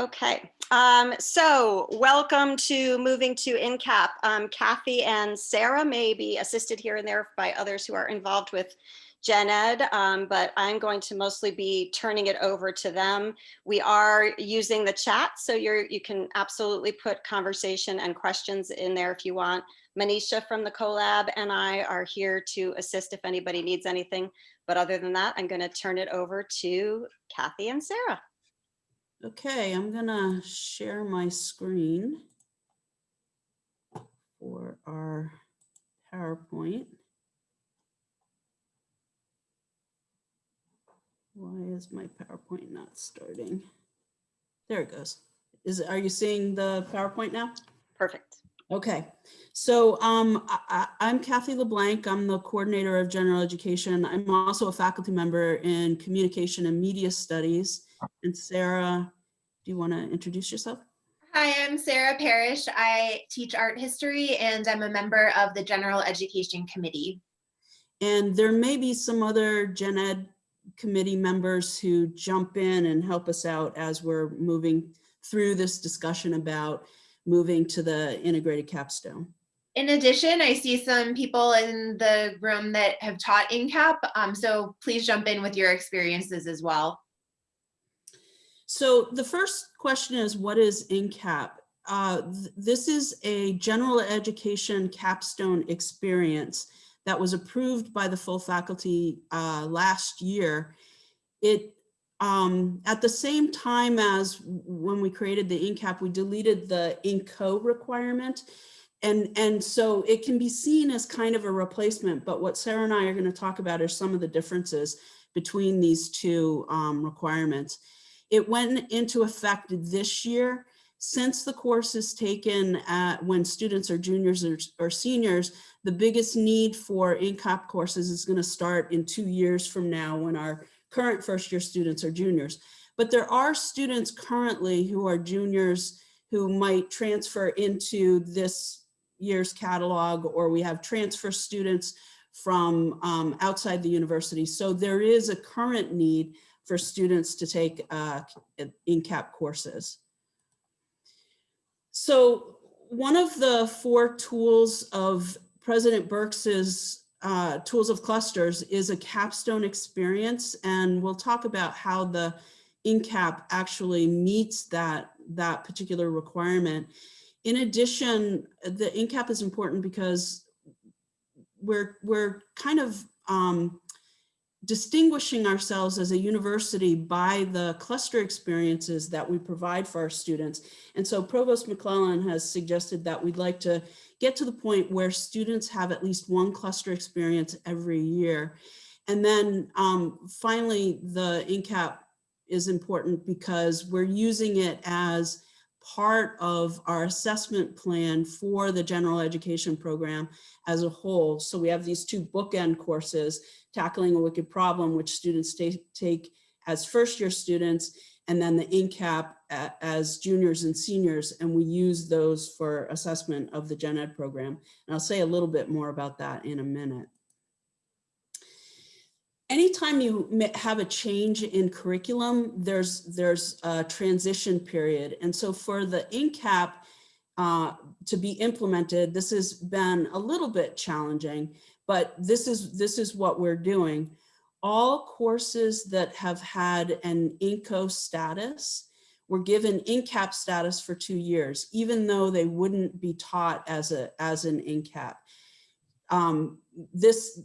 Okay, um, so welcome to moving to INCAP. Um, Kathy and Sarah may be assisted here and there by others who are involved with Gen Ed, um, but I'm going to mostly be turning it over to them. We are using the chat, so you're, you can absolutely put conversation and questions in there if you want. Manisha from the CoLab and I are here to assist if anybody needs anything. But other than that, I'm going to turn it over to Kathy and Sarah. Okay, I'm gonna share my screen for our PowerPoint. Why is my PowerPoint not starting? There it goes. Is, are you seeing the PowerPoint now? Perfect. Okay, so um, I, am Kathy LeBlanc. I'm the coordinator of general education. I'm also a faculty member in communication and media studies. And Sarah, do you want to introduce yourself? Hi, I'm Sarah Parrish. I teach art history and I'm a member of the General Education Committee. And there may be some other Gen Ed committee members who jump in and help us out as we're moving through this discussion about moving to the integrated capstone. In addition, I see some people in the room that have taught INCAP, um, so please jump in with your experiences as well. So the first question is, what is INCAP? Uh, th this is a general education capstone experience that was approved by the full faculty uh, last year. It um, at the same time as when we created the INCAP, we deleted the INCO requirement. And, and so it can be seen as kind of a replacement, but what Sarah and I are gonna talk about are some of the differences between these two um, requirements. It went into effect this year. Since the course is taken at, when students are juniors or, or seniors, the biggest need for INCAP courses is gonna start in two years from now when our current first year students are juniors. But there are students currently who are juniors who might transfer into this year's catalog or we have transfer students from um, outside the university. So there is a current need for students to take uh, INCAP courses. So one of the four tools of President Birx's uh, tools of clusters is a capstone experience. And we'll talk about how the INCAP actually meets that, that particular requirement. In addition, the INCAP is important because we're, we're kind of um, distinguishing ourselves as a university by the cluster experiences that we provide for our students. And so Provost McClellan has suggested that we'd like to get to the point where students have at least one cluster experience every year. And then um, finally, the INCAP is important because we're using it as part of our assessment plan for the general education program as a whole. So we have these two bookend courses, Tackling a Wicked Problem, which students take as first year students, and then the INCAP as juniors and seniors, and we use those for assessment of the gen ed program. And I'll say a little bit more about that in a minute. Anytime you have a change in curriculum, there's, there's a transition period. And so for the INCAP uh, to be implemented, this has been a little bit challenging, but this is, this is what we're doing. All courses that have had an INCO status were given INCAP status for two years, even though they wouldn't be taught as, a, as an INCAP. Um, this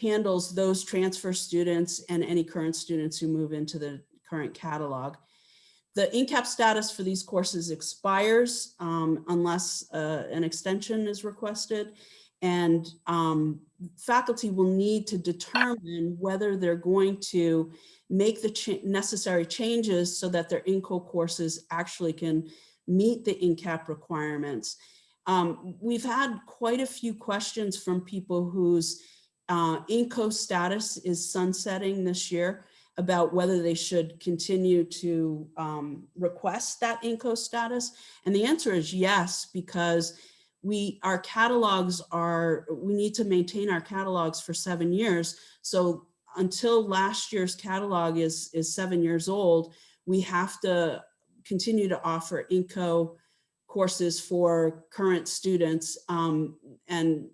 handles those transfer students and any current students who move into the current catalog. The INCAP status for these courses expires um, unless uh, an extension is requested. And um, faculty will need to determine whether they're going to make the ch necessary changes so that their INCO courses actually can meet the INCAP requirements. Um, we've had quite a few questions from people whose uh, INCO status is sunsetting this year about whether they should continue to um, request that INCO status. And the answer is yes, because we our catalogs are, we need to maintain our catalogs for seven years. So until last year's catalog is, is seven years old, we have to continue to offer INCO courses for current students. Um, and,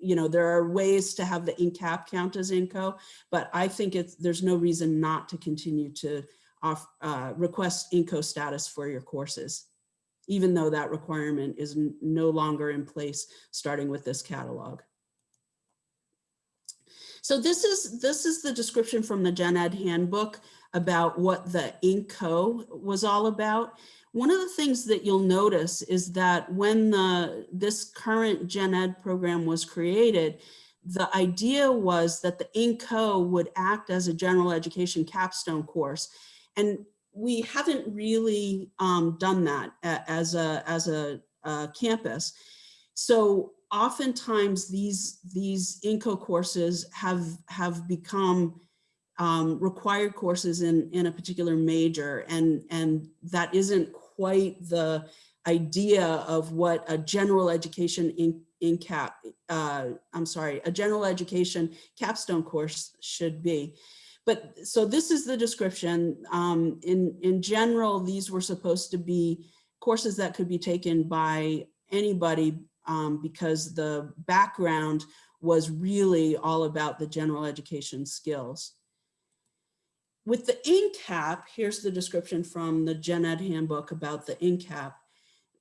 you know, there are ways to have the INCAP count as INCO, but I think it's, there's no reason not to continue to off, uh, request INCO status for your courses, even though that requirement is no longer in place, starting with this catalog. So this is, this is the description from the Gen Ed handbook about what the INCO was all about. One of the things that you'll notice is that when the, this current Gen Ed program was created, the idea was that the INCO would act as a general education capstone course. And we haven't really um, done that as a, as a, uh campus. So oftentimes these, these INCO courses have, have become um, required courses in, in a particular major and, and that isn't quite the idea of what a general education in, in cap, uh, I'm sorry, a general education capstone course should be. But so this is the description. Um, in, in general, these were supposed to be courses that could be taken by anybody um, because the background was really all about the general education skills. With the INCAP, here's the description from the Gen Ed handbook about the INCAP.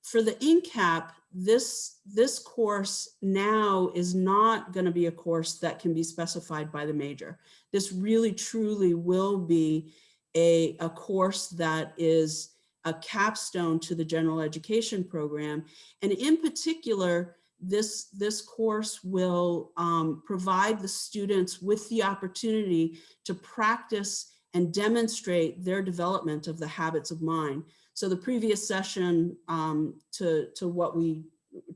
For the INCAP, this, this course now is not going to be a course that can be specified by the major. This really truly will be a, a course that is a capstone to the general education program. And in particular, this, this course will um, provide the students with the opportunity to practice and demonstrate their development of the habits of mind. So the previous session um, to, to what we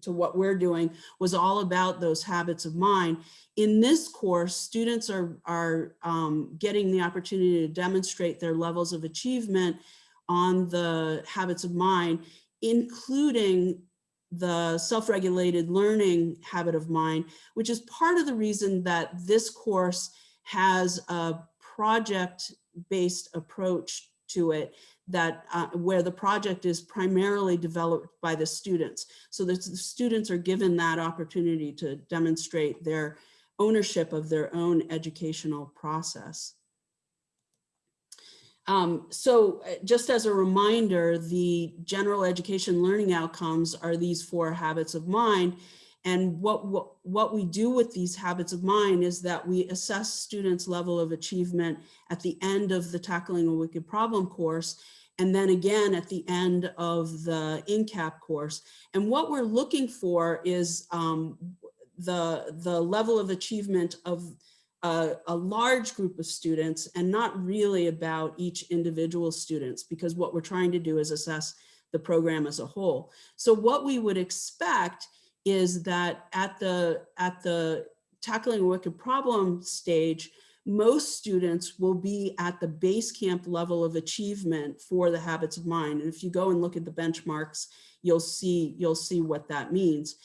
to what we're doing was all about those habits of mind. In this course, students are, are um, getting the opportunity to demonstrate their levels of achievement on the habits of mind, including the self-regulated learning habit of mind, which is part of the reason that this course has a project-based approach to it that uh, where the project is primarily developed by the students. So that the students are given that opportunity to demonstrate their ownership of their own educational process. Um, so uh, just as a reminder, the general education learning outcomes are these four habits of mind. And what, what, what we do with these habits of mind is that we assess students' level of achievement at the end of the Tackling a Wicked Problem course, and then again at the end of the INCAP course. And what we're looking for is um, the, the level of achievement of a, a, large group of students and not really about each individual students because what we're trying to do is assess the program as a whole. So what we would expect is that at the, at the tackling a wicked problem stage, most students will be at the base camp level of achievement for the habits of mind. And if you go and look at the benchmarks, you'll see, you'll see what that means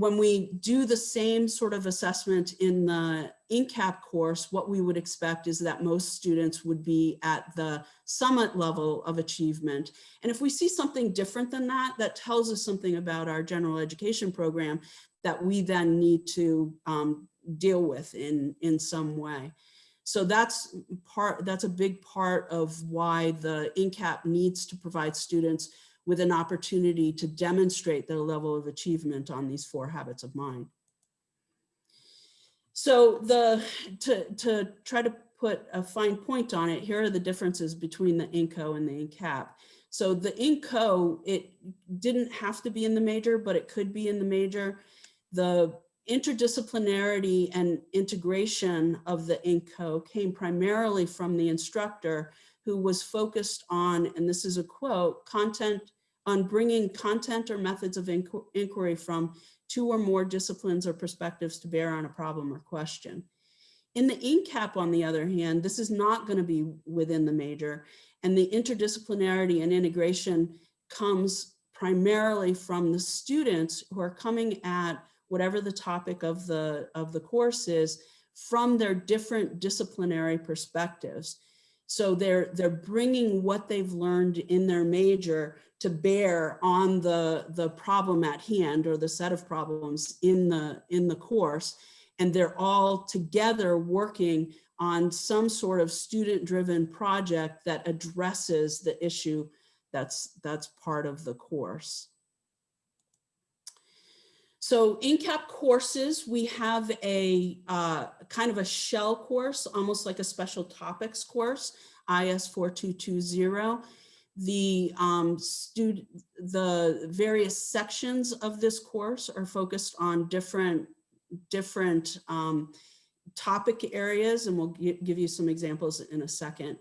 when we do the same sort of assessment in the INCAP course, what we would expect is that most students would be at the summit level of achievement. And if we see something different than that, that tells us something about our general education program that we then need to um, deal with in, in some way. So that's part, that's a big part of why the INCAP needs to provide students with an opportunity to demonstrate their level of achievement on these four habits of mind. So the to, to try to put a fine point on it, here are the differences between the INCO and the INCAP. So the INCO, it didn't have to be in the major, but it could be in the major. The interdisciplinarity and integration of the INCO came primarily from the instructor who was focused on, and this is a quote, content on bringing content or methods of inquiry from two or more disciplines or perspectives to bear on a problem or question. In the INCAP, on the other hand, this is not going to be within the major, and the interdisciplinarity and integration comes primarily from the students who are coming at whatever the topic of the, of the course is from their different disciplinary perspectives. So they're, they're bringing what they've learned in their major to bear on the, the problem at hand or the set of problems in the, in the course. And they're all together working on some sort of student-driven project that addresses the issue that's, that's part of the course. So in CAP courses, we have a uh, kind of a shell course, almost like a special topics course, IS 4220. The um, the various sections of this course are focused on different, different um, topic areas, and we'll give you some examples in a second.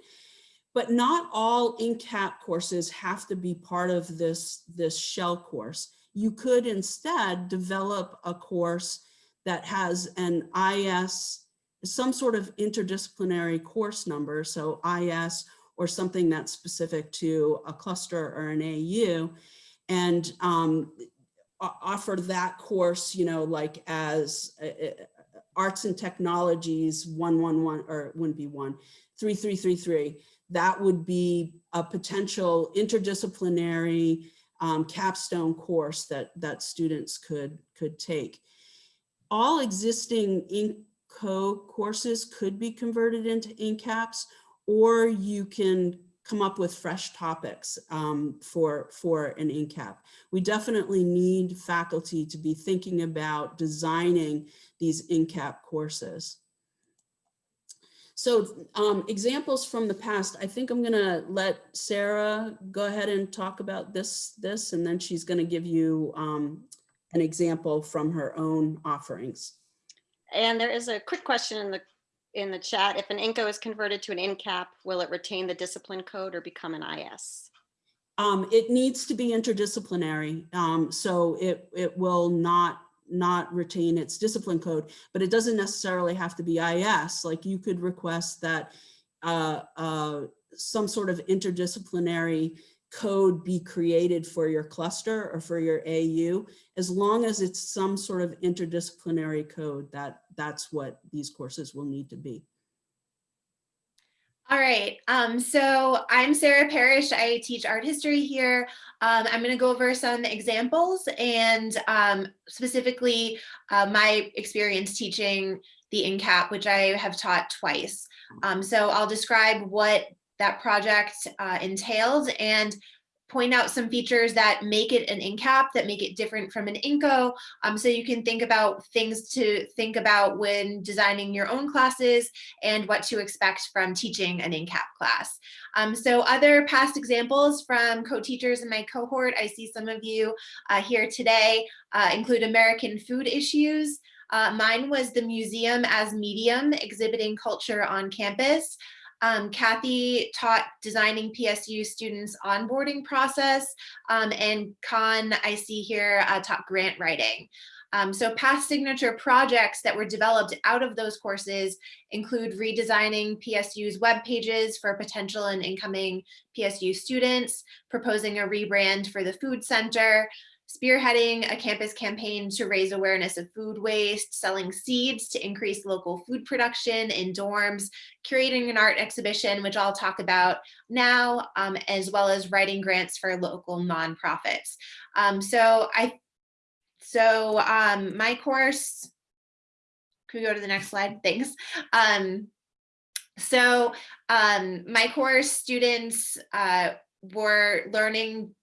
But not all in-cap courses have to be part of this, this shell course. You could instead develop a course that has an IS, some sort of interdisciplinary course number, so IS or something that's specific to a cluster or an AU, and um, offer that course, you know, like as uh, uh, arts and technologies 111, or it wouldn't be one, 3333. That would be a potential interdisciplinary um, capstone course that, that students could, could take. All existing INCO courses could be converted into INCAPs, or you can come up with fresh topics um, for, for an INCAP. We definitely need faculty to be thinking about designing these INCAP courses. So um, examples from the past, I think I'm gonna let Sarah go ahead and talk about this, this, and then she's gonna give you um, an example from her own offerings. And there is a quick question in the, in the chat. If an INCO is converted to an INCAP, will it retain the discipline code or become an IS? Um, it needs to be interdisciplinary, um, so it, it will not, not retain its discipline code, but it doesn't necessarily have to be IS. Like you could request that uh, uh, some sort of interdisciplinary code be created for your cluster or for your AU, as long as it's some sort of interdisciplinary code, that, that's what these courses will need to be. All right, um, so I'm Sarah Parrish. I teach art history here. Um, I'm going to go over some examples and um, specifically uh, my experience teaching the INCAP, which I have taught twice. Um, so I'll describe what that project uh, entailed and point out some features that make it an INCAP, that make it different from an INCO. Um, so you can think about things to think about when designing your own classes and what to expect from teaching an INCAP class. Um, so other past examples from co-teachers in my cohort, I see some of you uh, here today, uh, include American food issues. Uh, mine was the museum as medium, exhibiting culture on campus. Um, Kathy taught designing PSU students onboarding process um, and Khan, I see here, uh, taught grant writing. Um, so past signature projects that were developed out of those courses include redesigning PSU's web pages for potential and incoming PSU students, proposing a rebrand for the food center, spearheading a campus campaign to raise awareness of food waste, selling seeds to increase local food production in dorms, curating an art exhibition, which I'll talk about now, um, as well as writing grants for local nonprofits. Um, so I, so um, my course, could we go to the next slide? Thanks. Um, so um, my course students uh, were learning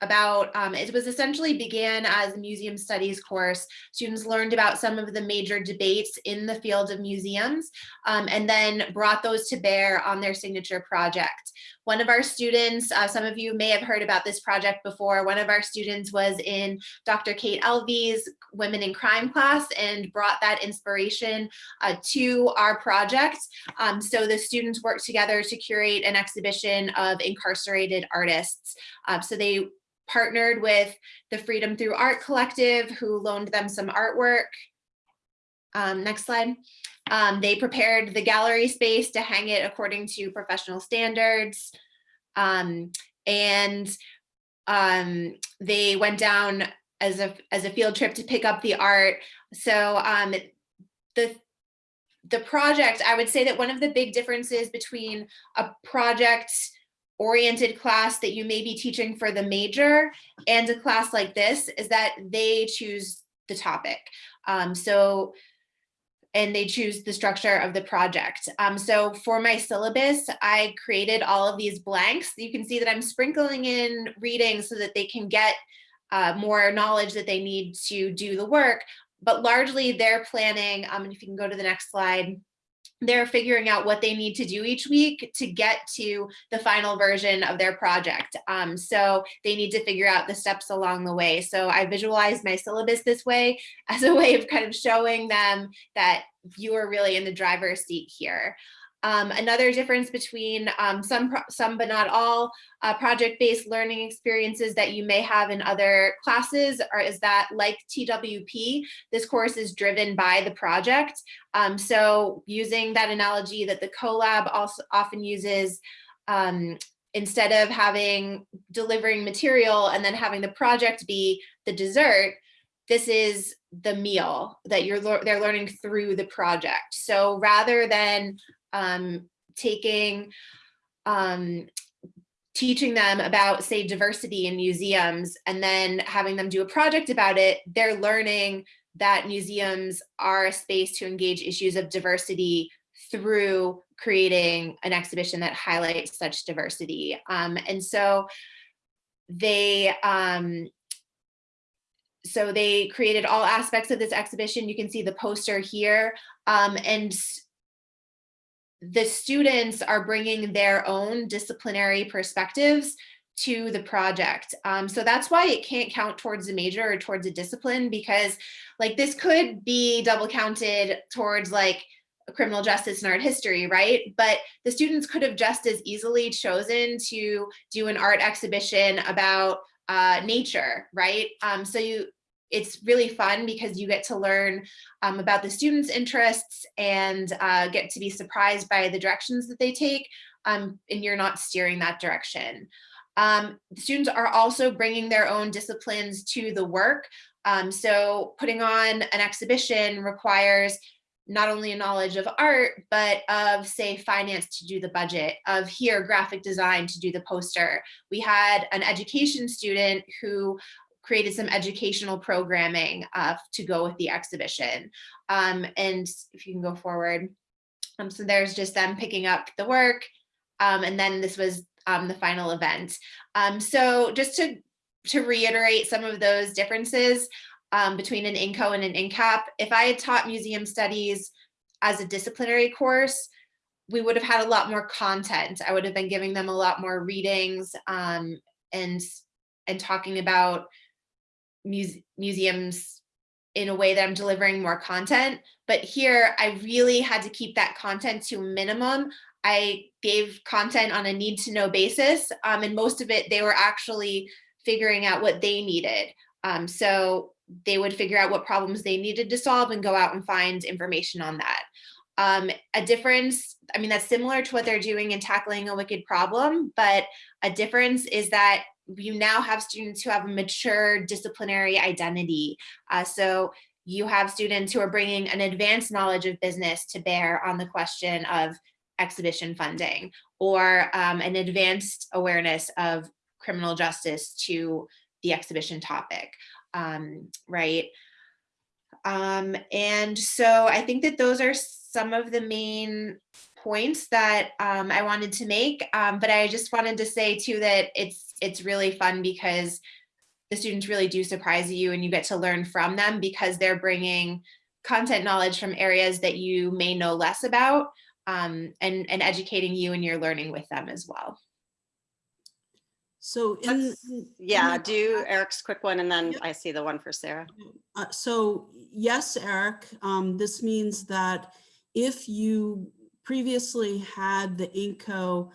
about, um, it was essentially began as a museum studies course. Students learned about some of the major debates in the field of museums um, and then brought those to bear on their signature project. One of our students, uh, some of you may have heard about this project before, one of our students was in Dr. Kate Elvey's Women in Crime class and brought that inspiration uh, to our project. Um, so the students worked together to curate an exhibition of incarcerated artists. Uh, so they partnered with the Freedom Through Art Collective, who loaned them some artwork. Um, next slide. Um, they prepared the gallery space to hang it according to professional standards. Um, and um, they went down as a, as a field trip to pick up the art. So um, the the project, I would say that one of the big differences between a project oriented class that you may be teaching for the major and a class like this is that they choose the topic. Um, so, and they choose the structure of the project. Um, so for my syllabus, I created all of these blanks. You can see that I'm sprinkling in reading so that they can get uh, more knowledge that they need to do the work, but largely they're planning, um, and if you can go to the next slide, they're figuring out what they need to do each week to get to the final version of their project. Um, so they need to figure out the steps along the way. So I visualized my syllabus this way as a way of kind of showing them that you are really in the driver's seat here. Um, another difference between um, some, some but not all uh, project-based learning experiences that you may have in other classes are, is that like TWP, this course is driven by the project. Um, so using that analogy that the CoLab also often uses, um, instead of having delivering material and then having the project be the dessert, this is the meal that you're they're learning through the project. So rather than um, taking, um, teaching them about say diversity in museums and then having them do a project about it, they're learning that museums are a space to engage issues of diversity through creating an exhibition that highlights such diversity. Um, and so they, um, so they created all aspects of this exhibition. You can see the poster here. Um, and the students are bringing their own disciplinary perspectives to the project. Um, so that's why it can't count towards a major or towards a discipline because like this could be double counted towards like criminal justice and art history, right? But the students could have just as easily chosen to do an art exhibition about uh, nature, right? Um, so you it's really fun because you get to learn um, about the students' interests and uh, get to be surprised by the directions that they take, um, and you're not steering that direction. Um, students are also bringing their own disciplines to the work. Um, so putting on an exhibition requires not only a knowledge of art, but of say finance to do the budget, of here graphic design to do the poster. We had an education student who created some educational programming uh, to go with the exhibition. Um, and if you can go forward. Um, so there's just them picking up the work. Um, and then this was um, the final event. Um, so just to, to reiterate some of those differences um, between an INCO and an INCAP, if I had taught museum studies as a disciplinary course, we would have had a lot more content. I would have been giving them a lot more readings and and talking about muse museums in a way that I'm delivering more content. But here I really had to keep that content to minimum. I gave content on a need to know basis um, and most of it they were actually figuring out what they needed. Um, so they would figure out what problems they needed to solve and go out and find information on that. Um, a difference, I mean, that's similar to what they're doing in tackling a wicked problem, but a difference is that you now have students who have a mature disciplinary identity. Uh, so you have students who are bringing an advanced knowledge of business to bear on the question of exhibition funding or um, an advanced awareness of criminal justice to the exhibition topic, um, right? Um, and so I think that those are some of the main points that um, I wanted to make, um, but I just wanted to say too that it's it's really fun because the students really do surprise you and you get to learn from them because they're bringing content knowledge from areas that you may know less about um, and, and educating you and you're learning with them as well. So in, yeah, in do Eric's quick one and then Yep. I see the one for Sarah. Uh, so yes, Eric, um, this means that if you previously had the INCO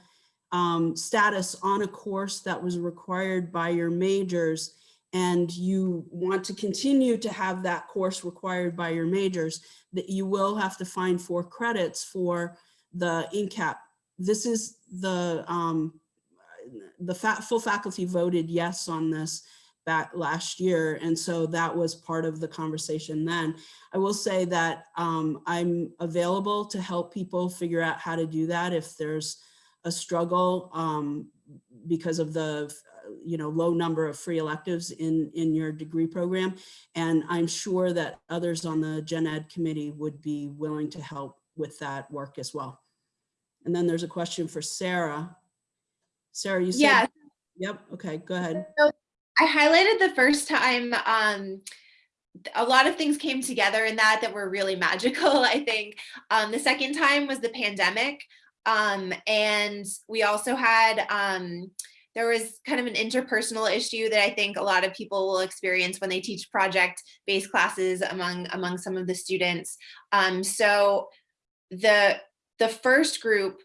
um, status on a course that was required by your majors and you want to continue to have that course required by your majors, that you will have to find four credits for the INCAP. This is the, um, the full faculty voted yes on this back last year. And so that was part of the conversation then. I will say that um, I'm available to help people figure out how to do that if there's a struggle um, because of the you know low number of free electives in in your degree program. And I'm sure that others on the Gen Ed committee would be willing to help with that work as well. And then there's a question for Sarah. Sarah, you said, Yeah, yep, okay, go ahead. I highlighted the first time, um, a lot of things came together in that that were really magical, I think. Um, the second time was the pandemic. Um, and we also had, um, there was kind of an interpersonal issue that I think a lot of people will experience when they teach project-based classes among, among some of the students. Um, so the, the first group,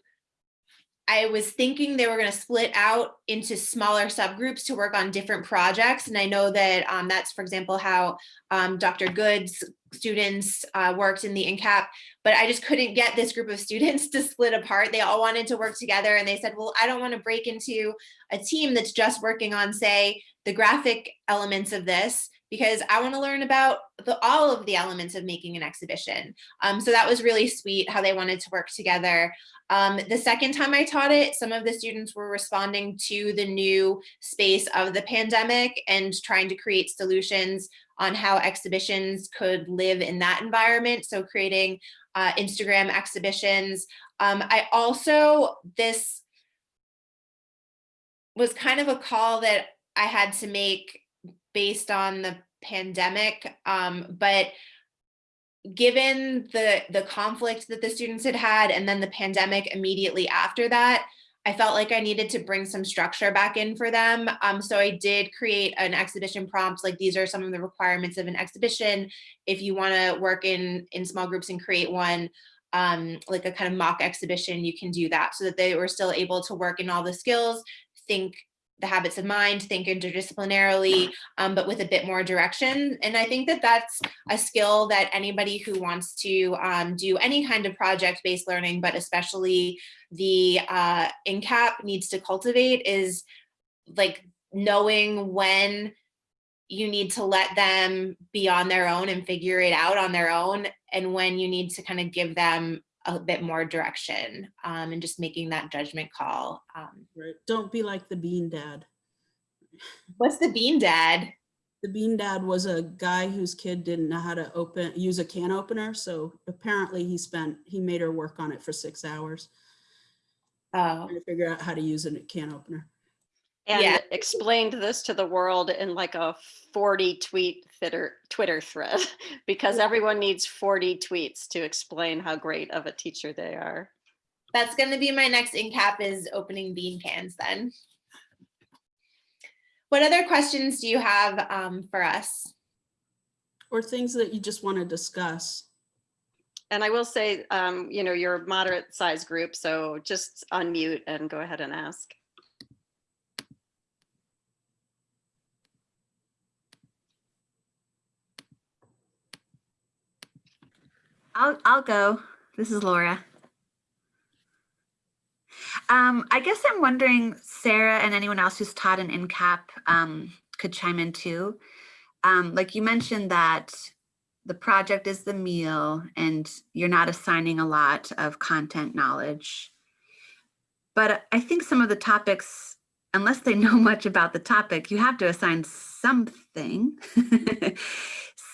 I was thinking they were going to split out into smaller subgroups to work on different projects. And I know that um, that's, for example, how um, Dr. Good's students uh, worked in the INCAP, but I just couldn't get this group of students to split apart. They all wanted to work together and they said, well, I don't want to break into a team that's just working on, say, the graphic elements of this because I want to learn about the, all of the elements of making an exhibition. Um, so that was really sweet how they wanted to work together. Um, the second time I taught it, some of the students were responding to the new space of the pandemic and trying to create solutions on how exhibitions could live in that environment. So creating uh, Instagram exhibitions. Um, I also, this was kind of a call that I had to make based on the pandemic, um, but given the the conflict that the students had had and then the pandemic immediately after that, I felt like I needed to bring some structure back in for them. Um, so I did create an exhibition prompts, like these are some of the requirements of an exhibition. If you wanna work in, in small groups and create one, um, like a kind of mock exhibition, you can do that so that they were still able to work in all the skills, think the habits of mind, think interdisciplinarily, um, but with a bit more direction. And I think that that's a skill that anybody who wants to um, do any kind of project-based learning, but especially the uh, INCAP needs to cultivate is like knowing when you need to let them be on their own and figure it out on their own and when you need to kind of give them a bit more direction um, and just making that judgment call. Um, Right. Don't be like the bean dad. what's the bean dad? The bean dad was a guy whose kid didn't know how to open, use a can opener. So apparently he spent, he made her work on it for six hours Oh, trying to figure out how to use a can opener. And Yeah. explained this to the world in like a 40 tweet Twitter, Twitter thread, because everyone needs 40 tweets to explain how great of a teacher they are. that's going to be my next INCAP is opening bean cans then. What other questions do you have um, for us? Or things that you just want to discuss. And I will say, um, you know, you're a moderate size group, so just unmute and go ahead and ask. I'll I'll go. This is Laura. Um, I guess I'm wondering, Sarah and anyone else who's taught an INCAP um, could chime in too. Um, like you mentioned that the project is the meal and you're not assigning a lot of content knowledge. But I think some of the topics, unless they know much about the topic, you have to assign something.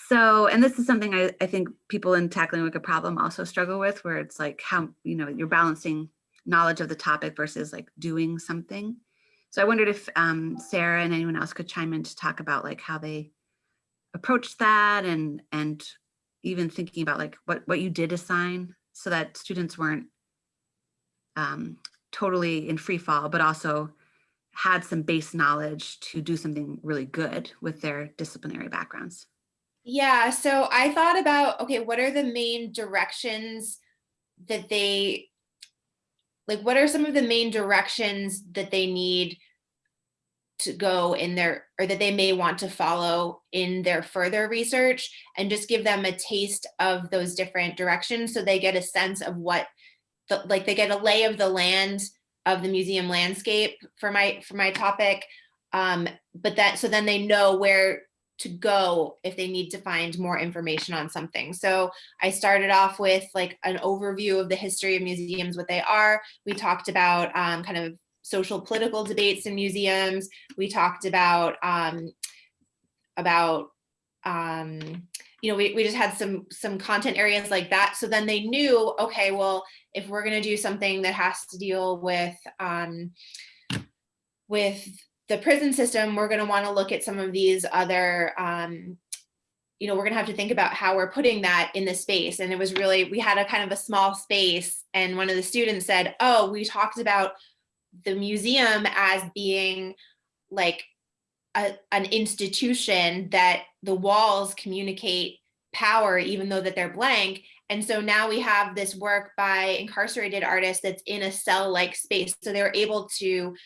So, and this is something I, I think people in tackling like a problem also struggle with, where it's like how, you know, you're balancing knowledge of the topic versus like doing something. So I wondered if um, Sarah and anyone else could chime in to talk about like how they approached that and and even thinking about like what what you did assign so that students weren't um, totally in free fall, but also had some base knowledge to do something really good with their disciplinary backgrounds. Yeah, so I thought about, okay, what are the main directions that they, like, what are some of the main directions that they need to go in their, or that they may want to follow in their further research and just give them a taste of those different directions so they get a sense of what, the, like they get a lay of the land of the museum landscape for my, for my topic. Um, but that, so then they know where to go if they need to find more information on something. So I started off with like an overview of the history of museums, what they are. We talked about um, kind of social political debates in museums. We talked about um, about um, you know, we, we just had some some content areas like that. So then they knew, okay, well, if we're gonna do something that has to deal with um, with the prison system, we're going to want to look at some of these other, um, you know, we're going to have to think about how we're putting that in the space. And it was really, we had a kind of a small space and one of the students said, oh, we talked about the museum as being like a, an institution that the walls communicate power, even though that they're blank. And so now we have this work by incarcerated artists that's in a cell-like space. So they're able to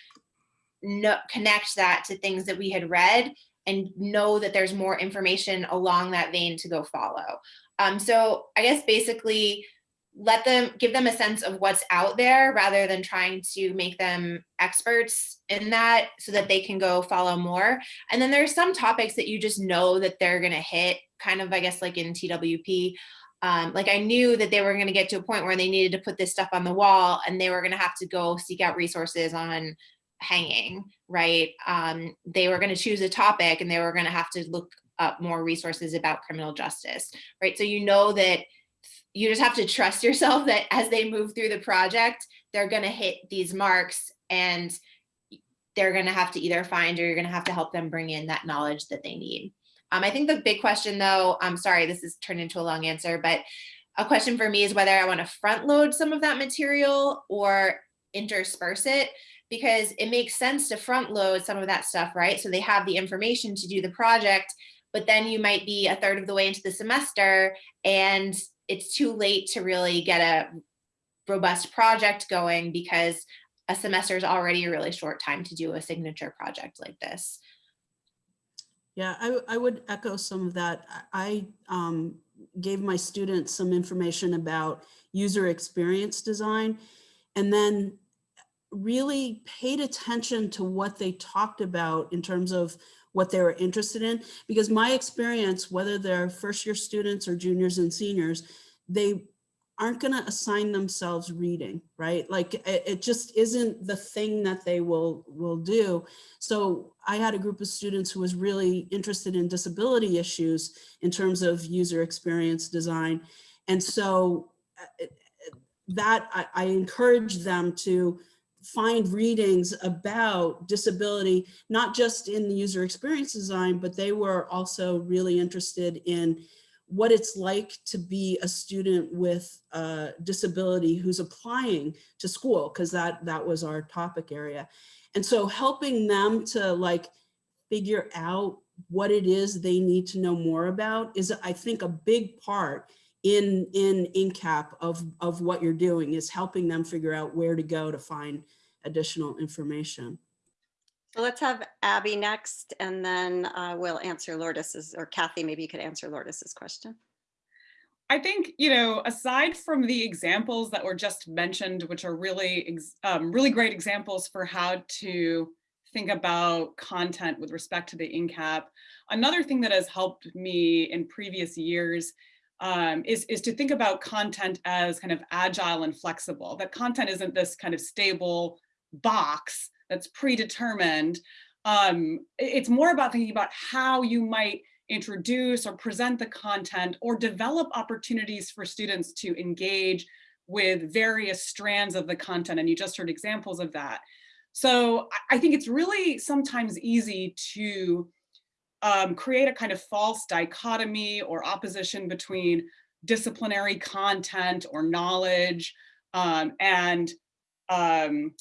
no, connect that to things that we had read and know that there's more information along that vein to go follow. Um, so I guess basically let them give them a sense of what's out there rather than trying to make them experts in that so that they can go follow more. And then there's some topics that you just know that they're going to hit kind of, I guess, like in TWP. Um, like I knew that they were going to get to a point where they needed to put this stuff on the wall and they were going to have to go seek out resources on hanging, right? Um, they were going to choose a topic and they were going to have to look up more resources about criminal justice, right? So you know that you just have to trust yourself that as they move through the project, they're going to hit these marks and they're going to have to either find or you're going to have to help them bring in that knowledge that they need. Um, I think the big question though, I'm sorry, this has turned into a long answer, but a question for me is whether I want to front load some of that material or intersperse it because it makes sense to front load some of that stuff, right? So they have the information to do the project, but then you might be a third of the way into the semester and it's too late to really get a robust project going because a semester is already a really short time to do a signature project like this. Yeah, I, I would echo some of that. I um, gave my students some information about user experience design. And then really paid attention to what they talked about in terms of what they were interested in. Because my experience, whether they're first year students or juniors and seniors, they aren't going to assign themselves reading, right? Like it, it, just isn't the thing that they will will do. So I had a group of students who was really interested in disability issues in terms of user experience design. And so uh, that I, I encourage them to find readings about disability, not just in the user experience design, but they were also really interested in what it's like to be a student with a disability who's applying to school, because that, that was our topic area. And so helping them to like figure out what it is they need to know more about is, I think, a big part in in INCAP of of what you're doing is helping them figure out where to go to find additional information. So let's have Abby next, and then uh, we'll answer Lourdes's, or Kathy, maybe you could answer Lourdes's question. I think, you know, aside from the examples that were just mentioned, which are really, um, really great examples for how to think about content with respect to the INCAP, another thing that has helped me in previous years um, is, is to think about content as kind of agile and flexible, that content isn't this kind of stable box that's predetermined. Um, it's more about thinking about how you might introduce or present the content or develop opportunities for students to engage with various strands of the content. And you just heard examples of that. So I think it's really sometimes easy to um, create a kind of false dichotomy or opposition between disciplinary content or knowledge um, and um,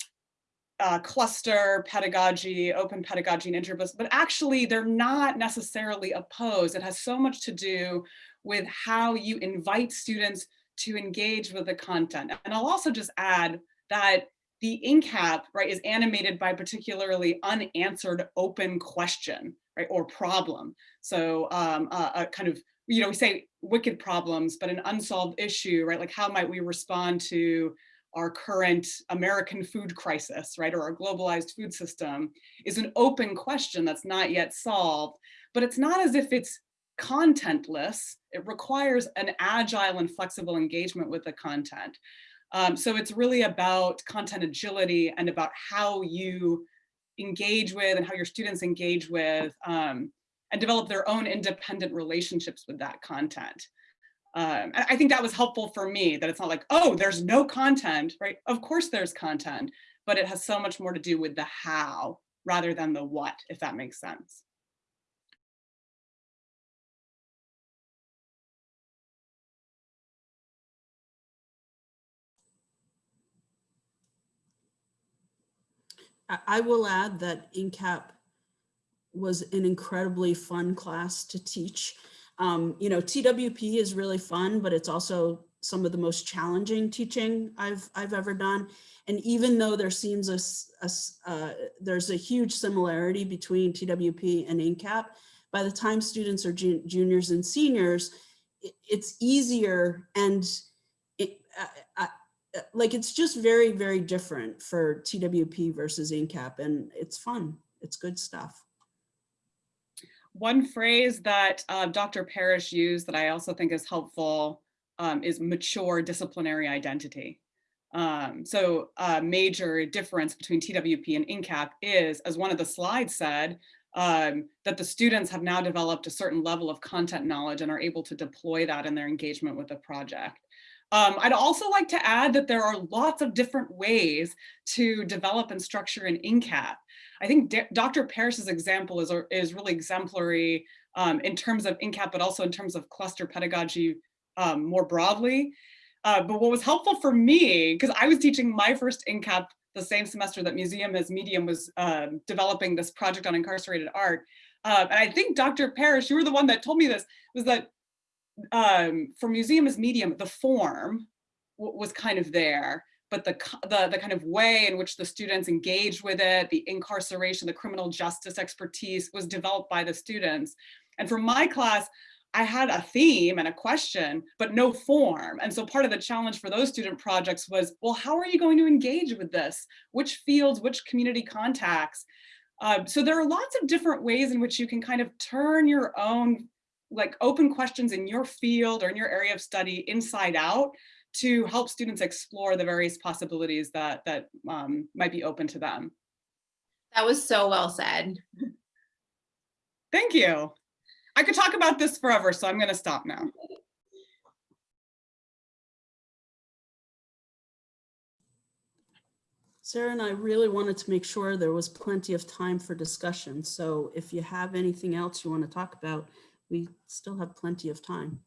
uh, cluster pedagogy, open pedagogy and interdisciplinary, but actually they're not necessarily opposed. It has so much to do with how you invite students to engage with the content. And I'll also just add that the INCAP, right, is animated by particularly unanswered open question, right, or problem. So um, uh, a kind of, you know, we say wicked problems, but an unsolved issue, right? Like how might we respond to our current American food crisis, right, or our globalized food system is an open question that's not yet solved, but it's not as if it's contentless. It requires an agile and flexible engagement with the content. Um, so it's really about content agility and about how you engage with and how your students engage with um, and develop their own independent relationships with that content. Um, I think that was helpful for me that it's not like, oh, there's no content, right? Of course there's content, but it has so much more to do with the how rather than the what, if that makes sense. I, I will add that INCAP was an incredibly fun class to teach. Um, you know, TWP is really fun, but it's also some of the most challenging teaching I've, I've ever done. And even though there seems a, a uh, there's a huge similarity between TWP and INCAP, by the time students are jun- juniors and seniors, it, it's easier and it, uh, like it's just very, very different for TWP versus INCAP and it's fun. It's good stuff. One phrase that uh, Dr. Parrish used that I also think is helpful um, is mature disciplinary identity. Um, so a major difference between TWP and INCAP is, as one of the slides said, um, that the students have now developed a certain level of content knowledge and are able to deploy that in their engagement with the project. Um, I'd also like to add that there are lots of different ways to develop and structure an INCAP. I think D Dr. Parrish's example is, is really exemplary um, in terms of INCAP, but also in terms of cluster pedagogy um, more broadly. Uh, but what was helpful for me, because I was teaching my first INCAP the same semester that Museum as Medium was um, developing this project on incarcerated art. Uh, and I think Dr. Parrish, you were the one that told me this, was that um, for Museum as Medium, the form was kind of there, but the, the, the kind of way in which the students engaged with it, the incarceration, the criminal justice expertise was developed by the students. And for my class, I had a theme and a question, but no form. And so part of the challenge for those student projects was, well, how are you going to engage with this? Which fields, which community contacts? Uh, so there are lots of different ways in which you can kind of turn your own like open questions in your field or in your area of study inside out to help students explore the various possibilities that, that um, might be open to them. That was so well said. Thank you. I could talk about this forever, so I'm going to stop now. Sarah and I really wanted to make sure there was plenty of time for discussion. So if you have anything else you want to talk about, we still have plenty of time.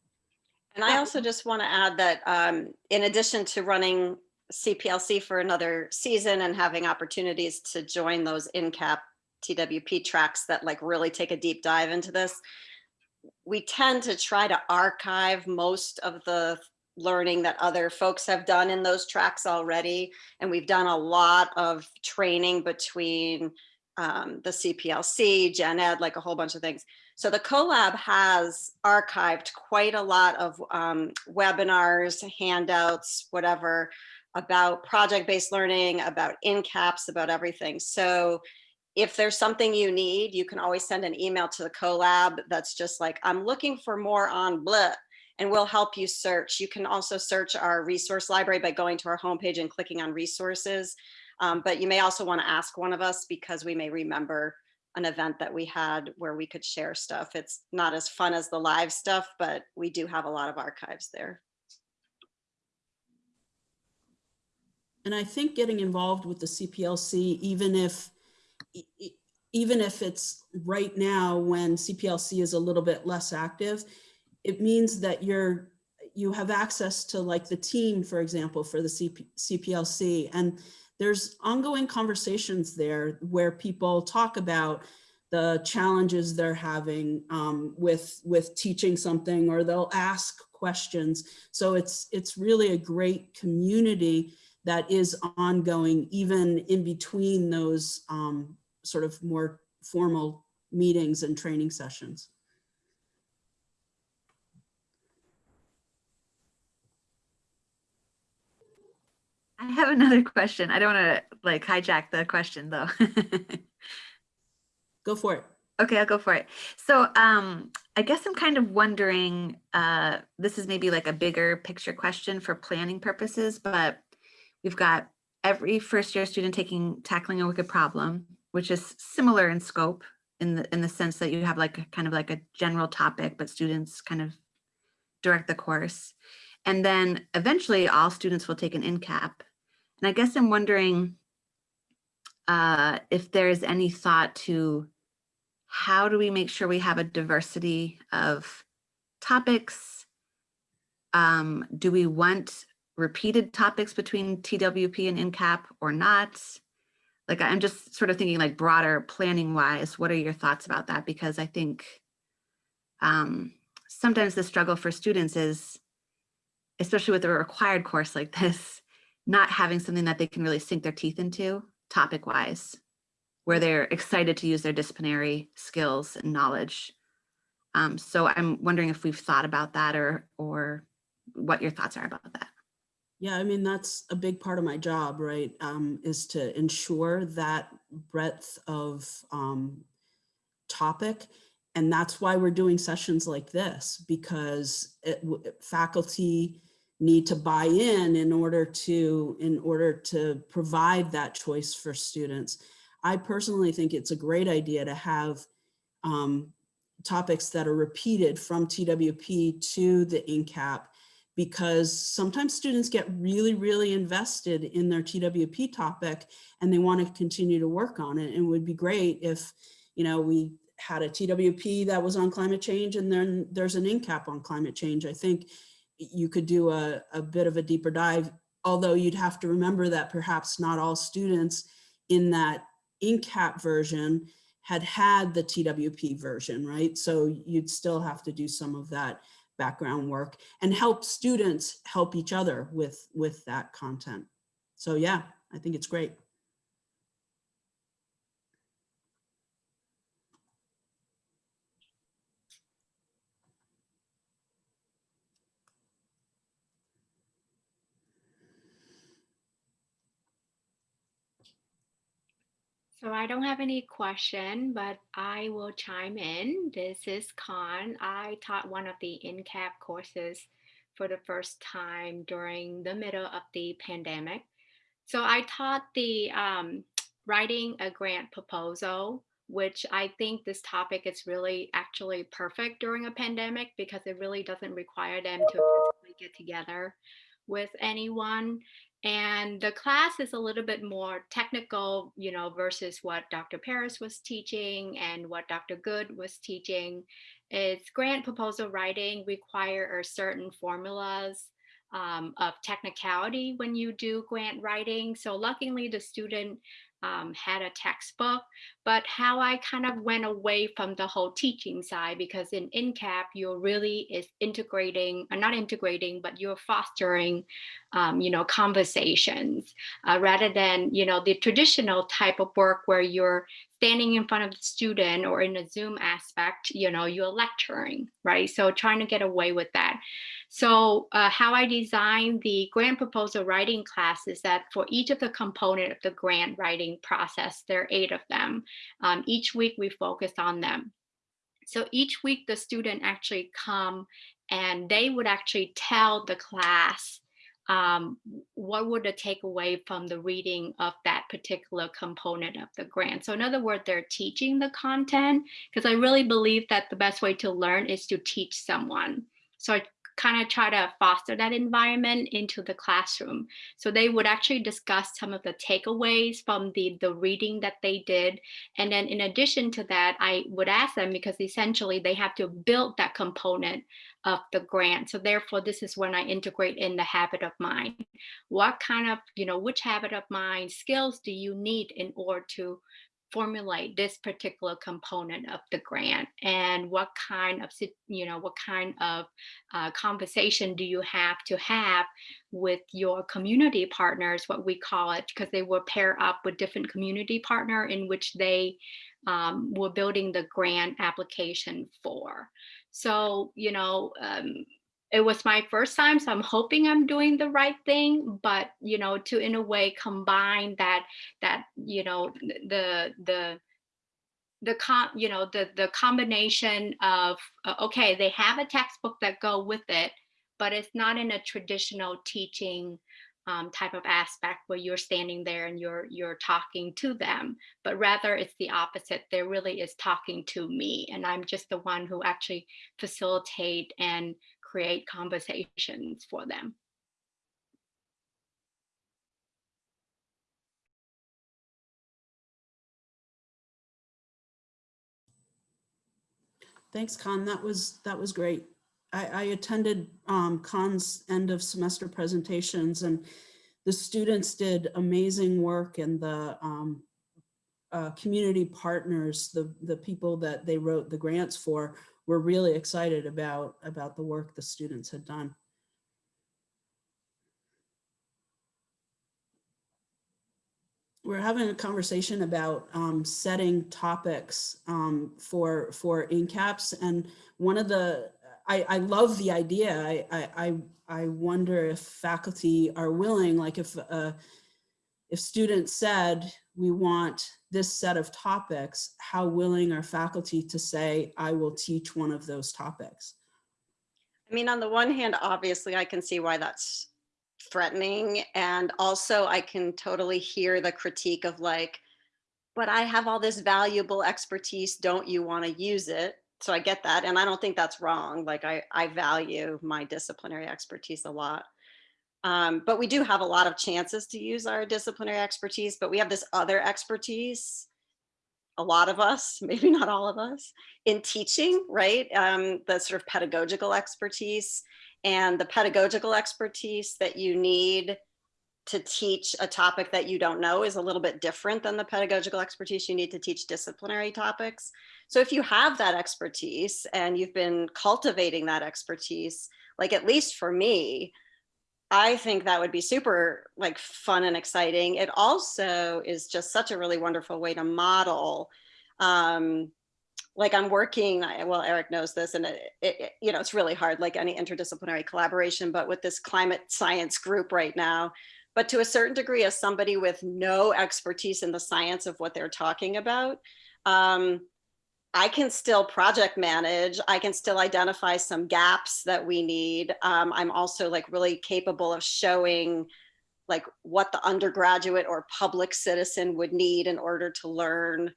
And I also just want to add that um, in addition to running CPLC for another season and having opportunities to join those INCAP TWP tracks that like really take a deep dive into this, we tend to try to archive most of the learning that other folks have done in those tracks already. And we've done a lot of training between um, the CPLC, Gen Ed, like a whole bunch of things. So the CoLab has archived quite a lot of um, webinars, handouts, whatever, about project-based learning, about INCAPs, about everything. So if there's something you need, you can always send an email to the CoLab that's just like, I'm looking for more on blah, and we'll help you search. You can also search our resource library by going to our homepage and clicking on resources. Um, but you may also want to ask one of us because we may remember an event that we had where we could share stuff. It's not as fun as the live stuff, but we do have a lot of archives there. And I think getting involved with the CPLC, even if, even if it's right now when CPLC is a little bit less active, it means that you're, you have access to like the team, for example, for the CP, CPLC. And there's ongoing conversations there where people talk about the challenges they're having um, with with teaching something or they'll ask questions. So it's it's really a great community that is ongoing even in between those um, sort of more formal meetings and training sessions. I have another question. I don't want to like hijack the question though. Go for it. Okay, I'll go for it. So um, I guess I'm kind of wondering, uh, this is maybe like a bigger picture question for planning purposes, but we've got every first year student taking tackling a wicked problem, which is similar in scope in the in the sense that you have like a kind of like a general topic, but students kind of direct the course. And then eventually all students will take an INCAP. And I guess I'm wondering uh, if there's any thought to how do we make sure we have a diversity of topics? Um, do we want repeated topics between TWP and INCAP or not? Like I'm just sort of thinking like broader planning wise, what are your thoughts about that? Because I think um, sometimes the struggle for students is, especially with a required course like this, not having something that they can really sink their teeth into topic wise where they're excited to use their disciplinary skills and knowledge. Um, so I'm wondering if we've thought about that or or what your thoughts are about that. Yeah, I mean, that's a big part of my job, right? Um, is to ensure that breadth of um, topic. And that's why we're doing sessions like this, because it, faculty need to buy in in order to in order to provide that choice for students. I personally think it's a great idea to have um, topics that are repeated from TWP to the INCAP because sometimes students get really, really invested in their TWP topic and they want to continue to work on it. And it would be great if, you know, we had a TWP that was on climate change and then there's an INCAP on climate change. I think you could do a, a bit of a deeper dive, although you'd have to remember that perhaps not all students in that INCAP version had had the TWP version, right? So you'd still have to do some of that background work and help students help each other with, with that content. So yeah, I think it's great. So I don't have any question, but I will chime in. This is Khan. I taught one of the INCAP courses for the first time during the middle of the pandemic. So I taught the um, writing a grant proposal, which I think this topic is really actually perfect during a pandemic because it really doesn't require them to get together with anyone. And the class is a little bit more technical, you know, versus what Dr. Parrish was teaching and what Dr. Good was teaching. It's grant proposal writing require certain formulas um, of technicality when you do grant writing. So luckily the student um, had a textbook, but how I kind of went away from the whole teaching side because in INCAP, you're really is integrating, or uh, not integrating, but you're fostering, um, you know, conversations uh, rather than, you know, the traditional type of work where you're standing in front of the student or in a Zoom aspect, you know, you're lecturing, right? So trying to get away with that. So uh, how I designed the grant proposal writing class is that for each of the component of the grant writing process, there are eight of them. Um, each week we focus on them. So each week the student actually come and they would actually tell the class um, what would the takeaway from the reading of that particular component of the grant. So in other words, they're teaching the content because I really believe that the best way to learn is to teach someone. So I kind of try to foster that environment into the classroom. So they would actually discuss some of the takeaways from the, the reading that they did. And then in addition to that, I would ask them because essentially they have to build that component of the grant. So therefore, this is when I integrate in the habit of mind. What kind of, you know, which habit of mind skills do you need in order to formulate this particular component of the grant? And what kind of you know what kind of uh, conversation do you have to have with your community partners what we call it? Because they will pair up with different community partner in which they um, were building the grant application for. So you know um, it was my first time, so I'm hoping I'm doing the right thing. But you know, to in a way combine that that you know the the the com you know the the combination of uh, okay they have a textbook that go with it but it's not in a traditional teaching um, type of aspect where you're standing there and you're you're talking to them but rather it's the opposite there really is talking to me and i'm just the one who actually facilitate and create conversations for them Thanks, Khan. That was, that was great. I, I attended um, Khan's end of semester presentations and the students did amazing work and the um, uh, community partners, the, the people that they wrote the grants for were really excited about, about the work the students had done. we're having a conversation about um, setting topics um, for for INCAPs, and one of the I, I love the idea. I, I I wonder if faculty are willing, like if uh, if students said we want this set of topics, how willing are faculty to say I will teach one of those topics? I mean, on the one hand, obviously, I can see why that's threatening. And also I can totally hear the critique of like, but I have all this valuable expertise. Don't you want to use it? So I get that. And I don't think that's wrong. Like I, I value my disciplinary expertise a lot. Um, but we do have a lot of chances to use our disciplinary expertise, but we have this other expertise, a lot of us, maybe not all of us, in teaching, right? Um, the sort of pedagogical expertise and the pedagogical expertise that you need to teach a topic that you don't know is a little bit different than the pedagogical expertise you need to teach disciplinary topics. So if you have that expertise and you've been cultivating that expertise, like at least for me, I think that would be super like fun and exciting. It also is just such a really wonderful way to model um, like I'm working, well, Eric knows this, and it, it, you know, it's really hard, like any interdisciplinary collaboration, but with this climate science group right now, but to a certain degree, as somebody with no expertise in the science of what they're talking about, um, I can still project manage. I can still identify some gaps that we need. Um, I'm also like really capable of showing like what the undergraduate or public citizen would need in order to learn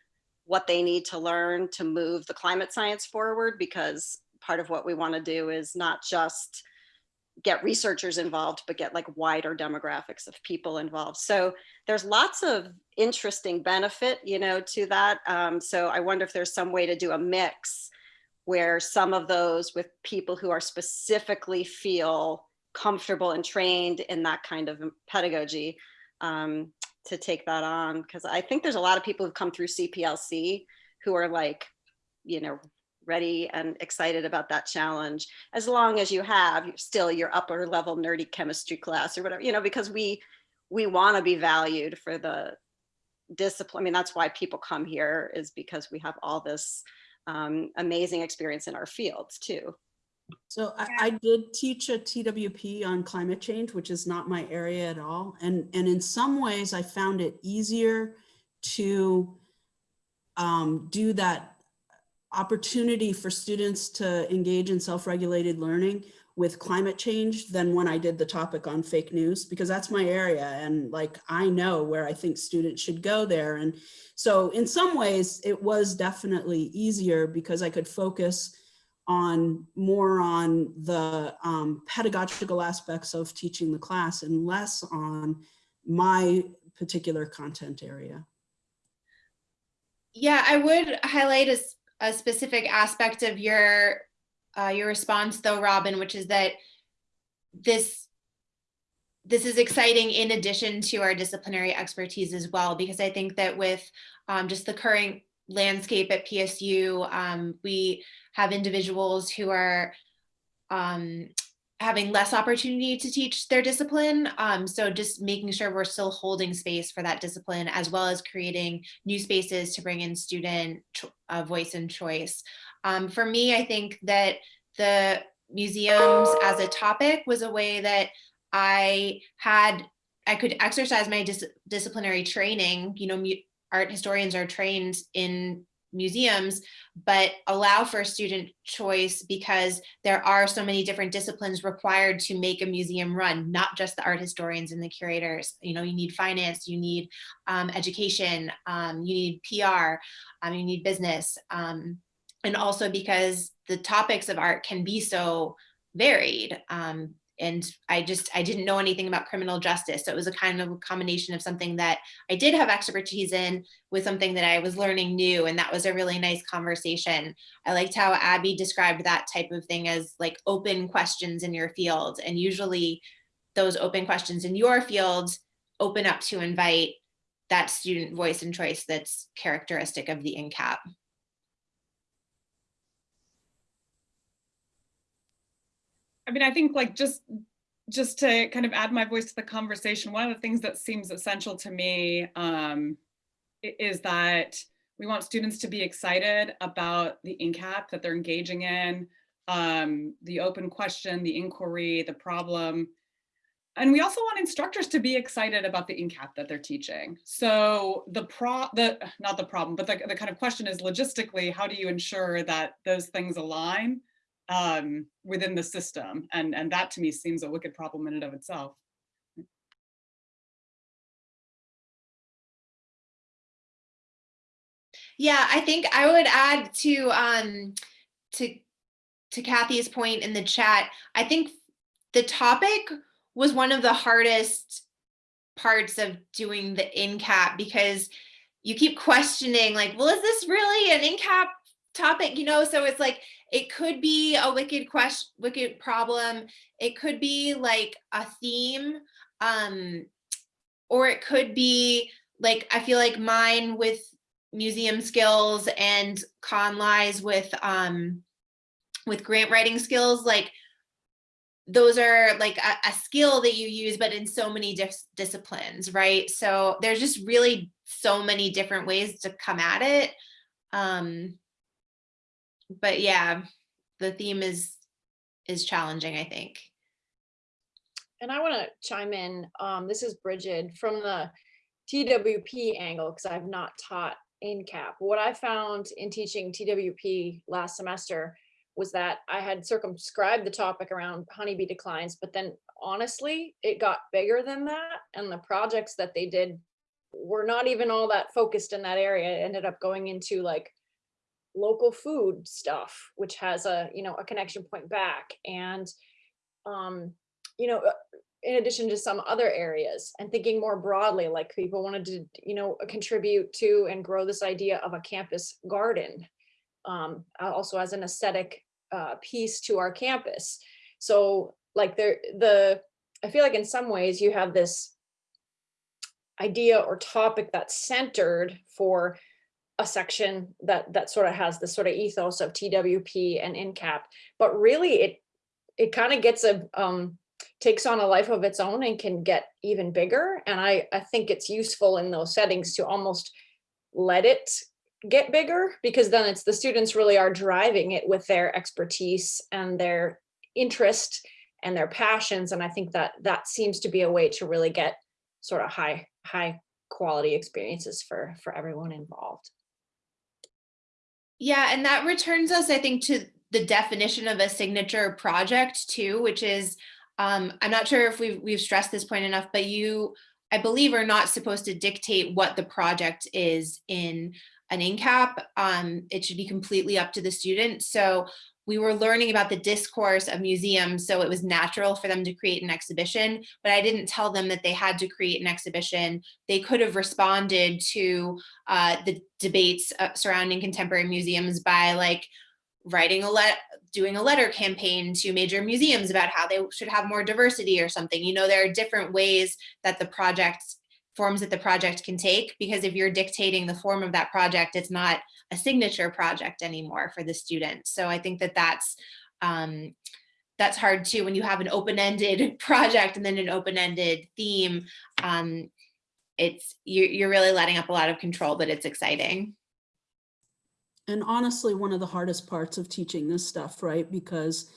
what they need to learn to move the climate science forward because part of what we want to do is not just get researchers involved, but get like wider demographics of people involved. So there's lots of interesting benefit, you know, to that. Um, so I wonder if there's some way to do a mix where some of those with people who are specifically feel comfortable and trained in that kind of pedagogy um, to take that on because I think there's a lot of people who've come through CPLC who are like, you know, ready and excited about that challenge. As long as you have still your upper level nerdy chemistry class or whatever you know because we we want to be valued for the discipline. I mean that's why people come here is because we have all this um, amazing experience in our fields too. So I, I, did teach a TWP on climate change, which is not my area at all. And, and in some ways I found it easier to um, do that opportunity for students to engage in self-regulated learning with climate change than when I did the topic on fake news, because that's my area. And like, I know where I think students should go there. And so in some ways it was definitely easier because I could focus on more on the um, pedagogical aspects of teaching the class and less on my particular content area. Yeah, I would highlight a, a specific aspect of your uh, your response though, Robin, which is that this this is exciting in addition to our disciplinary expertise as well, because I think that with um, just the current landscape at PSU, um, we have individuals who are um, having less opportunity to teach their discipline. Um, so just making sure we're still holding space for that discipline as well as creating new spaces to bring in student uh, voice and choice. Um, for me, I think that the museums as a topic was a way that I had, I could exercise my dis- disciplinary training, you know, art historians are trained in museums, but allow for student choice because there are so many different disciplines required to make a museum run, not just the art historians and the curators. You know, you need finance, you need um, education, um, you need PR, um, you need business. Um, and also because the topics of art can be so varied. Um, and I just, I didn't know anything about criminal justice. So it was a kind of a combination of something that I did have expertise in with something that I was learning new. And that was a really nice conversation. I liked how Abby described that type of thing as like open questions in your field. And usually those open questions in your field open up to invite that student voice and choice that's characteristic of the INCAP. I mean, I think like just just to kind of add my voice to the conversation, one of the things that seems essential to me um, is that we want students to be excited about the INCAP that they're engaging in, um, the open question, the inquiry, the problem. And we also want instructors to be excited about the INCAP that they're teaching. So the pro, the not the problem, but the, the kind of question is logistically, how do you ensure that those things align? Um, within the system. And, and that to me seems a wicked problem in and of itself. Yeah, I think I would add to um to to Kathy's point in the chat. I think the topic was one of the hardest parts of doing the INCAP because you keep questioning like, well, is this really an INCAP topic? You know, so it's like it could be a wicked question, wicked problem. It could be like a theme, um, or it could be like I feel like mine with museum skills and con lies with um with grant writing skills like those are like a, a skill that you use but in so many dis- disciplines right so there's just really so many different ways to come at it um but yeah the theme is is challenging i think And I want to chime in. Um, this is Bridget from the TWP angle because I've not taught INCAP. What I found in teaching TWP last semester was that I had circumscribed the topic around honeybee declines, but then honestly, it got bigger than that. And the projects that they did were not even all that focused in that area. It ended up going into like local food stuff, which has a, you know, a connection point back. And um, you know, uh, in addition to some other areas and thinking more broadly, like people wanted to, you know, contribute to and grow this idea of a campus garden. Um, also as an aesthetic uh, piece to our campus. So like there, the, I feel like in some ways you have this idea or topic that's centered for a section that that sort of has the sort of ethos of TWP and INCAP, but really it it kind of gets a um, takes on a life of its own and can get even bigger. And I, I think it's useful in those settings to almost let it get bigger because then it's the students really are driving it with their expertise and their interest and their passions. And I think that that seems to be a way to really get sort of high, high quality experiences for, for everyone involved. Yeah, and that returns us, I think, to the definition of a signature project too, which is, um, I'm not sure if we've, we've stressed this point enough, but you, I believe, are not supposed to dictate what the project is in an INCAP. Um, it should be completely up to the student. So we were learning about the discourse of museums, so it was natural for them to create an exhibition, but I didn't tell them that they had to create an exhibition. They could have responded to uh, the debates uh, surrounding contemporary museums by like writing a let doing a letter campaign to major museums about how they should have more diversity or something. You know, there are different ways that the project forms that the project can take because if you're dictating the form of that project, it's not a signature project anymore for the student. So I think that that's um, that's hard too when you have an open-ended project and then an open-ended theme. Um, it's you're, you're really letting up a lot of control, but it's exciting. And honestly, one of the hardest parts of teaching this stuff, right? Because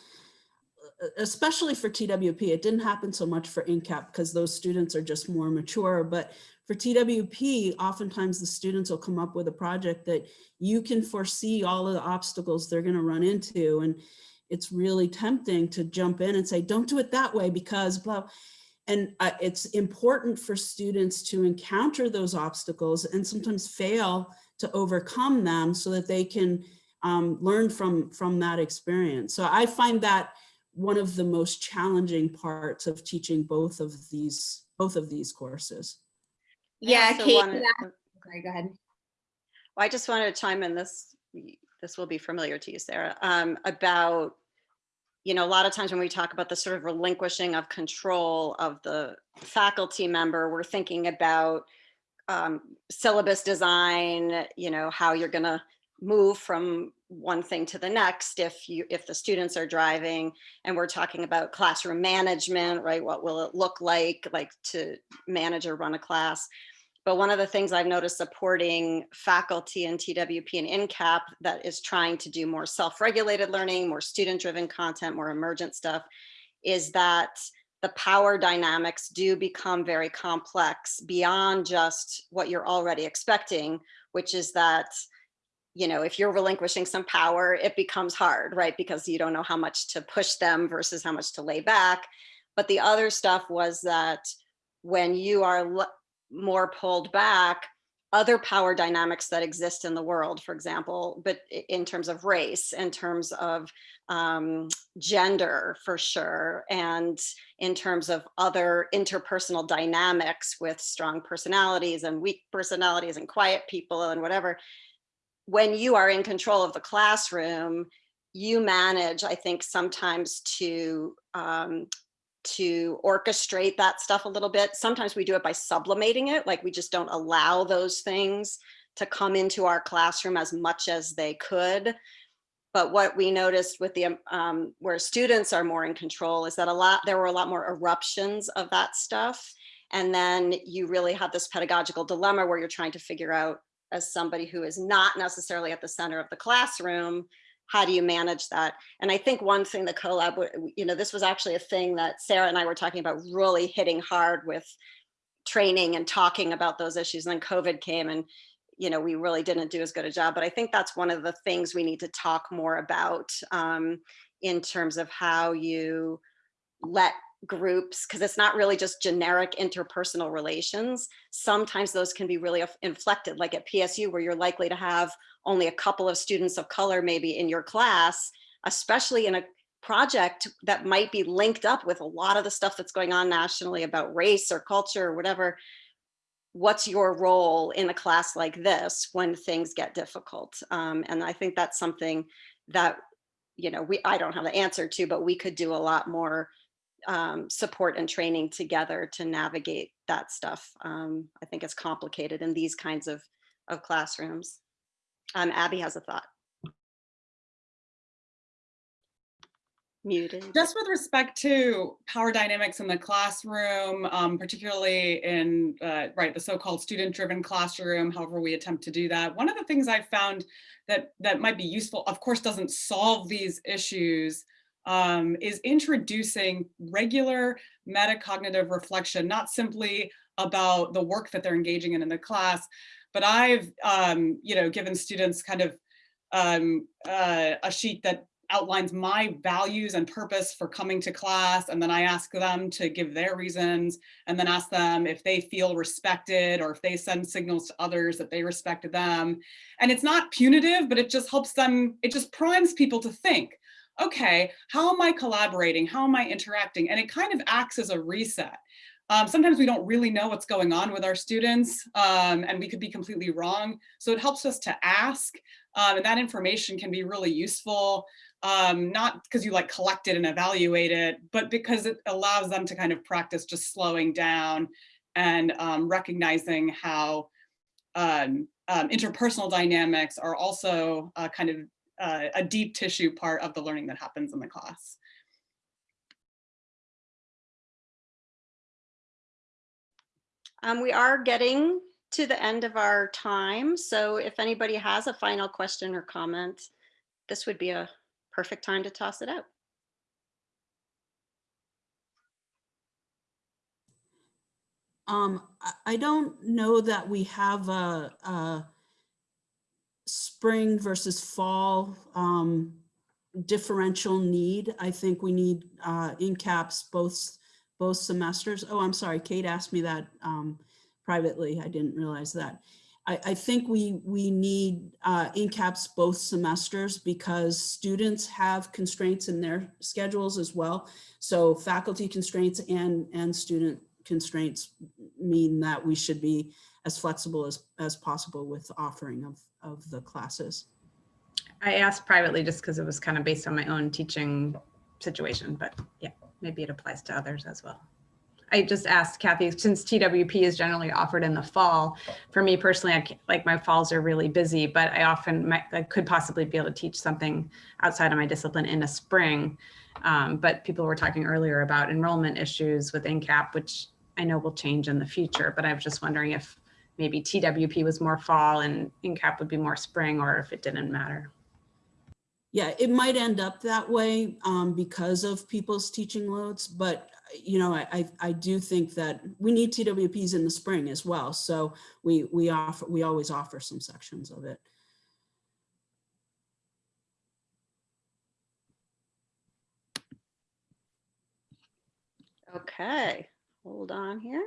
especially for TWP, it didn't happen so much for INCAP because those students are just more mature, but for TWP, oftentimes the students will come up with a project that you can foresee all of the obstacles they're gonna run into. And it's really tempting to jump in and say, don't do it that way because blah. And uh, it's important for students to encounter those obstacles and sometimes fail to overcome them so that they can um, learn from, from that experience. So I find that one of the most challenging parts of teaching both of these, both of these courses. Yeah, Kate, wanted- sorry, go ahead. Well, I just wanted to chime in this, this will be familiar to you, Sarah, um, about, you know, a lot of times when we talk about the sort of relinquishing of control of the faculty member, we're thinking about um, syllabus design, you know, how you're gonna move from one thing to the next if you, if the students are driving and we're talking about classroom management, right? What will it look like, like to manage or run a class? But one of the things I've noticed supporting faculty in TWP and INCAP that is trying to do more self-regulated learning, more student-driven content, more emergent stuff, is that the power dynamics do become very complex beyond just what you're already expecting, which is that, you know, if you're relinquishing some power, it becomes hard, right? Because you don't know how much to push them versus how much to lay back. But the other stuff was that when you are more pulled back, other power dynamics that exist in the world, for example, but in terms of race, in terms of um, gender for sure, and in terms of other interpersonal dynamics with strong personalities and weak personalities and quiet people and whatever. When you are in control of the classroom, you manage, I think, sometimes to um, to orchestrate that stuff a little bit. Sometimes we do it by sublimating it, like we just don't allow those things to come into our classroom as much as they could. But what we noticed with the, um, um, where students are more in control is that a lot, there were a lot more eruptions of that stuff. And then you really have this pedagogical dilemma where you're trying to figure out as somebody who is not necessarily at the center of the classroom, how do you manage that? And I think one thing the CoLab, you know, this was actually a thing that Sarah and I were talking about really hitting hard with training and talking about those issues. And then COVID came and, you know, we really didn't do as good a job. But I think that's one of the things we need to talk more about um, in terms of how you let groups, because it's not really just generic interpersonal relations. Sometimes those can be really inflected, like at PSU, where you're likely to have only a couple of students of color maybe in your class, especially in a project that might be linked up with a lot of the stuff that's going on nationally about race or culture or whatever. What's your role in a class like this when things get difficult? Um, and I think that's something that, you know, we I don't have the answer to, but we could do a lot more um, support and training together to navigate that stuff. Um, I think it's complicated in these kinds of, of classrooms. Um, Abby has a thought. Muted. Just with respect to power dynamics in the classroom, um, particularly in uh, right the so-called student-driven classroom, however we attempt to do that. One of the things I found that that might be useful, of course, doesn't solve these issues, um, is introducing regular metacognitive reflection, not simply about the work that they're engaging in in the class, but I've um, you know given students kind of um, uh, a sheet that outlines my values and purpose for coming to class. And then I ask them to give their reasons and then ask them if they feel respected or if they send signals to others that they respected them. And it's not punitive, but it just helps them, it just primes people to think, okay, how am I collaborating? How am I interacting? And it kind of acts as a reset. Um, sometimes we don't really know what's going on with our students um, and we could be completely wrong. So it helps us to ask um, and that information can be really useful um, not because you like collect it and evaluate it, but because it allows them to kind of practice just slowing down and um, recognizing how um, interpersonal dynamics are also uh, kind of uh, a deep tissue part of the learning that happens in the class. Um, we are getting to the end of our time, so if anybody has a final question or comment, this would be a perfect time to toss it out. Um, I don't know that we have a, a spring versus fall, um, differential need. I think we need, uh, INCAPs both, both semesters. Oh, I'm sorry, Kate asked me that, um, privately. I didn't realize that. I, I think we, we need, uh, INCAPs both semesters because students have constraints in their schedules as well. So faculty constraints and, and student constraints mean that we should be as flexible as, as possible with offering of, of the classes. I asked privately just because it was kind of based on my own teaching situation, but yeah, maybe it applies to others as well. I just asked Kathy, since TWP is generally offered in the fall, for me personally, I like my falls are really busy, but I often might, I could possibly be able to teach something outside of my discipline in the spring. Um, but people were talking earlier about enrollment issues with INCAP, which I know will change in the future, but I was just wondering if maybe TWP was more fall and INCAP would be more spring or if it didn't matter. Yeah, it might end up that way um, because of people's teaching loads, but you know, I, I, I do think that we need TWPs in the spring as well. So we, we offer, we always offer some sections of it. Okay, hold on here.